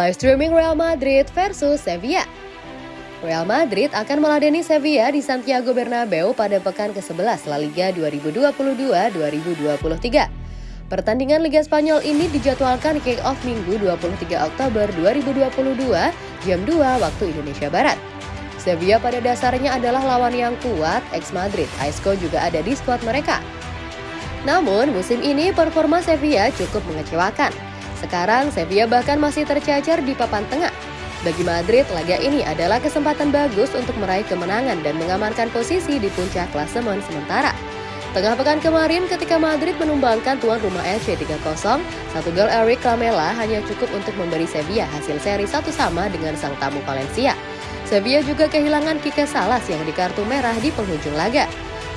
Live streaming Real Madrid versus Sevilla. Real Madrid akan meladeni Sevilla di Santiago Bernabeu pada pekan ke-11 La Liga 2022-2023. Pertandingan Liga Spanyol ini dijadwalkan kick-off Minggu 23 Oktober 2022 jam 2 waktu Indonesia Barat. Sevilla pada dasarnya adalah lawan yang kuat, ex Madrid. Aisco juga ada di skuad mereka. Namun, musim ini performa Sevilla cukup mengecewakan. Sekarang Sevilla bahkan masih tercacar di papan tengah. Bagi Madrid, laga ini adalah kesempatan bagus untuk meraih kemenangan dan mengamankan posisi di puncak klasemen sementara. Tengah pekan kemarin ketika Madrid menumbangkan tuan rumah FC 3-0, satu gol Eric Lamela hanya cukup untuk memberi Sevilla hasil seri satu sama dengan sang tamu Valencia. Sevilla juga kehilangan Kike Salas yang di kartu merah di penghujung laga.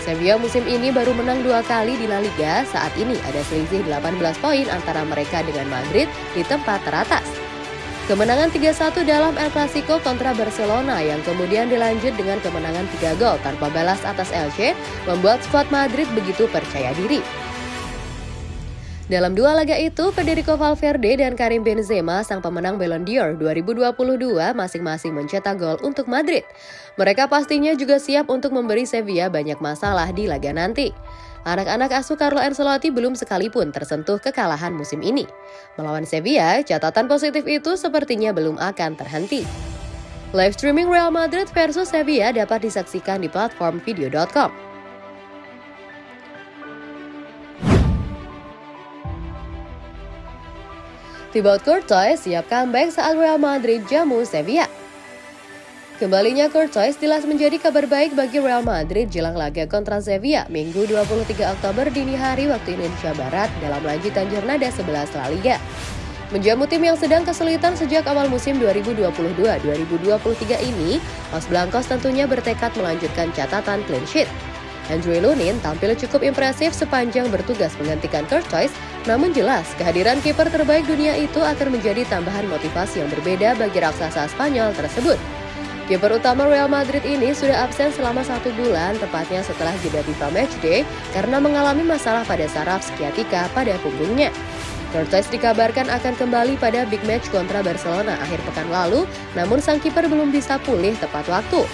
Sevilla musim ini baru menang dua kali di La Liga, saat ini ada selisih 18 poin antara mereka dengan Madrid di tempat teratas. Kemenangan 3-1 dalam El Clasico kontra Barcelona yang kemudian dilanjut dengan kemenangan 3 gol tanpa balas atas Elche membuat skuad Madrid begitu percaya diri. Dalam dua laga itu, Federico Valverde dan Karim Benzema, sang pemenang Ballon d'Or 2022, masing-masing mencetak gol untuk Madrid. Mereka pastinya juga siap untuk memberi Sevilla banyak masalah di laga nanti. Anak-anak asuh Carlo Ancelotti belum sekalipun tersentuh kekalahan musim ini. Melawan Sevilla, catatan positif itu sepertinya belum akan terhenti. Live streaming Real Madrid versus Sevilla dapat disaksikan di platform video.com. Thibaut Courtois siap comeback saat Real Madrid jamu Sevilla. Kembalinya Courtois jelas menjadi kabar baik bagi Real Madrid jelang laga kontra Sevilla Minggu 23 Oktober dini hari waktu Indonesia Barat dalam lanjutan Jornada 11 La Liga. Menjamu tim yang sedang kesulitan sejak awal musim 2022-2023 ini, Los Blancos tentunya bertekad melanjutkan catatan clean sheet. Andrew Lunin tampil cukup impresif sepanjang bertugas menggantikan Courtois, namun jelas kehadiran kiper terbaik dunia itu akan menjadi tambahan motivasi yang berbeda bagi raksasa Spanyol tersebut. Kiper utama Real Madrid ini sudah absen selama satu bulan, tepatnya setelah jeda FIFA Matchday karena mengalami masalah pada saraf skiatika pada punggungnya. Courtois dikabarkan akan kembali pada big match kontra Barcelona akhir pekan lalu, namun sang kiper belum bisa pulih tepat waktu.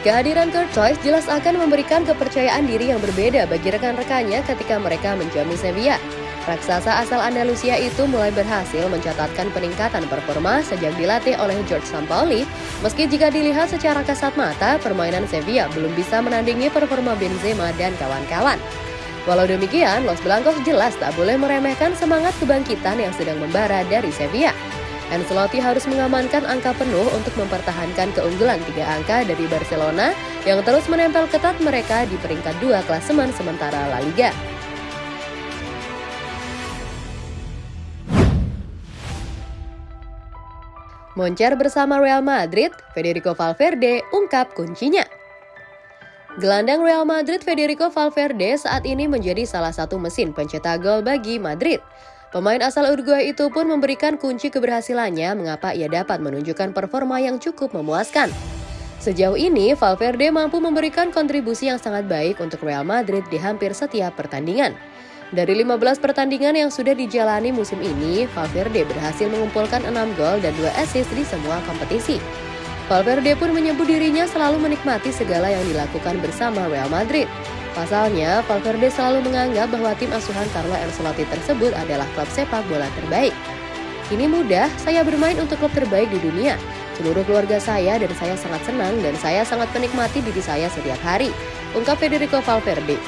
Kehadiran Courtois jelas akan memberikan kepercayaan diri yang berbeda bagi rekan-rekannya ketika mereka menjamu Sevilla. Raksasa asal Andalusia itu mulai berhasil mencatatkan peningkatan performa sejak dilatih oleh George Sampaoli, meski jika dilihat secara kasat mata, permainan Sevilla belum bisa menandingi performa Benzema dan kawan-kawan. Walau demikian, Los Blancos jelas tak boleh meremehkan semangat kebangkitan yang sedang membara dari Sevilla. Ancelotti harus mengamankan angka penuh untuk mempertahankan keunggulan tiga angka dari Barcelona yang terus menempel ketat mereka di peringkat dua klasemen sementara La Liga. Moncer bersama Real Madrid, Federico Valverde ungkap kuncinya. Gelandang Real Madrid Federico Valverde saat ini menjadi salah satu mesin pencetak gol bagi Madrid. Pemain asal Uruguay itu pun memberikan kunci keberhasilannya mengapa ia dapat menunjukkan performa yang cukup memuaskan. Sejauh ini, Valverde mampu memberikan kontribusi yang sangat baik untuk Real Madrid di hampir setiap pertandingan. Dari 15 pertandingan yang sudah dijalani musim ini, Valverde berhasil mengumpulkan 6 gol dan 2 assist di semua kompetisi. Valverde pun menyebut dirinya selalu menikmati segala yang dilakukan bersama Real Madrid. Pasalnya, Valverde selalu menganggap bahwa tim asuhan Carlo Ancelotti tersebut adalah klub sepak bola terbaik. Ini mudah, saya bermain untuk klub terbaik di dunia. Seluruh keluarga saya dan saya sangat senang dan saya sangat menikmati diri saya setiap hari, ungkap Federico Valverde.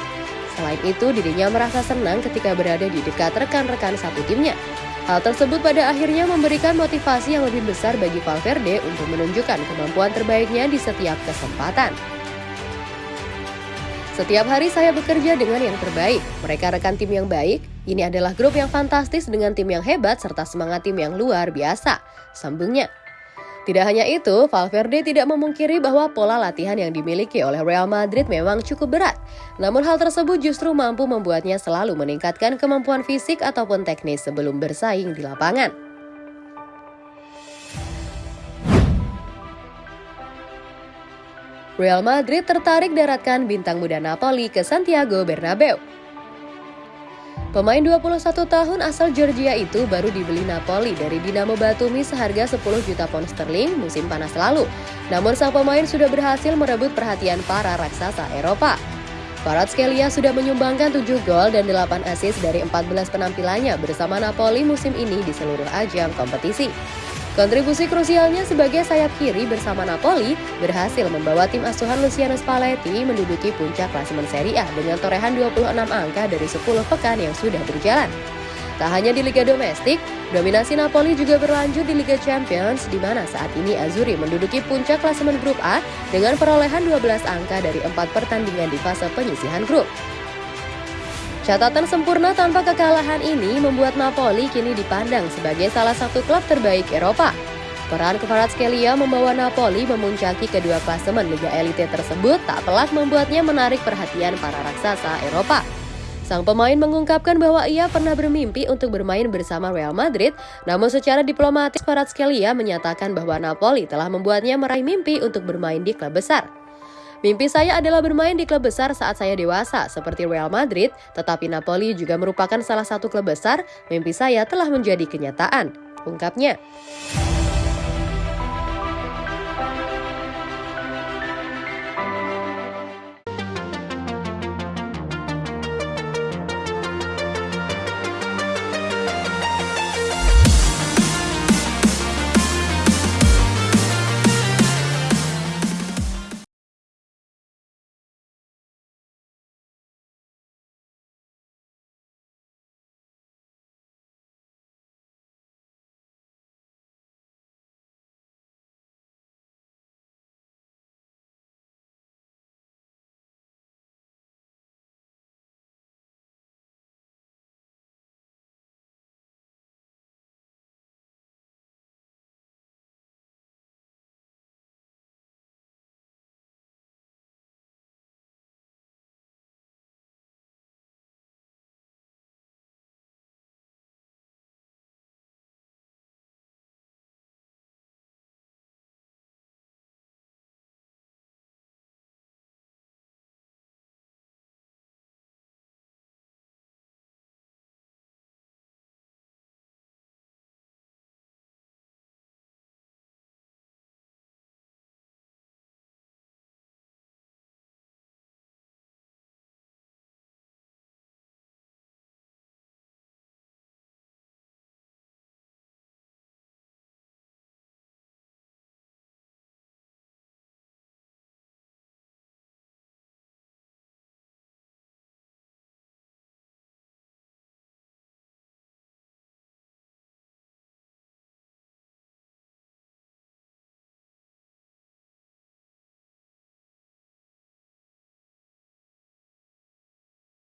Selain itu, dirinya merasa senang ketika berada di dekat rekan-rekan satu timnya. Hal tersebut pada akhirnya memberikan motivasi yang lebih besar bagi Valverde untuk menunjukkan kemampuan terbaiknya di setiap kesempatan. Setiap hari saya bekerja dengan yang terbaik. Mereka rekan tim yang baik. Ini adalah grup yang fantastis dengan tim yang hebat serta semangat tim yang luar biasa. Sambungnya. Tidak hanya itu, Valverde tidak memungkiri bahwa pola latihan yang dimiliki oleh Real Madrid memang cukup berat. Namun hal tersebut justru mampu membuatnya selalu meningkatkan kemampuan fisik ataupun teknis sebelum bersaing di lapangan. Real Madrid tertarik daratkan bintang muda Napoli ke Santiago Bernabeu. Pemain 21 tahun asal Georgia itu baru dibeli Napoli dari Dinamo Batumi seharga 10 juta pound sterling musim panas lalu. Namun sang pemain sudah berhasil merebut perhatian para raksasa Eropa. Skelia sudah menyumbangkan 7 gol dan 8 assist dari 14 penampilannya bersama Napoli musim ini di seluruh ajang kompetisi. Kontribusi krusialnya sebagai sayap kiri bersama Napoli berhasil membawa tim asuhan Luciano Spalletti menduduki puncak klasemen Serie A dengan torehan 26 angka dari 10 pekan yang sudah berjalan. Tak hanya di Liga Domestik, dominasi Napoli juga berlanjut di Liga Champions di mana saat ini Azzurri menduduki puncak klasemen grup A dengan perolehan 12 angka dari 4 pertandingan di fase penyisihan grup. Catatan sempurna tanpa kekalahan ini membuat Napoli kini dipandang sebagai salah satu klub terbaik Eropa. Peran Kvaratskhelia membawa Napoli memuncaki kedua klasemen Liga Elite tersebut tak pelak membuatnya menarik perhatian para raksasa Eropa. Sang pemain mengungkapkan bahwa ia pernah bermimpi untuk bermain bersama Real Madrid, namun secara diplomatis Kvaratskhelia menyatakan bahwa Napoli telah membuatnya meraih mimpi untuk bermain di klub besar. Mimpi saya adalah bermain di klub besar saat saya dewasa, seperti Real Madrid, tetapi Napoli juga merupakan salah satu klub besar, mimpi saya telah menjadi kenyataan, ungkapnya.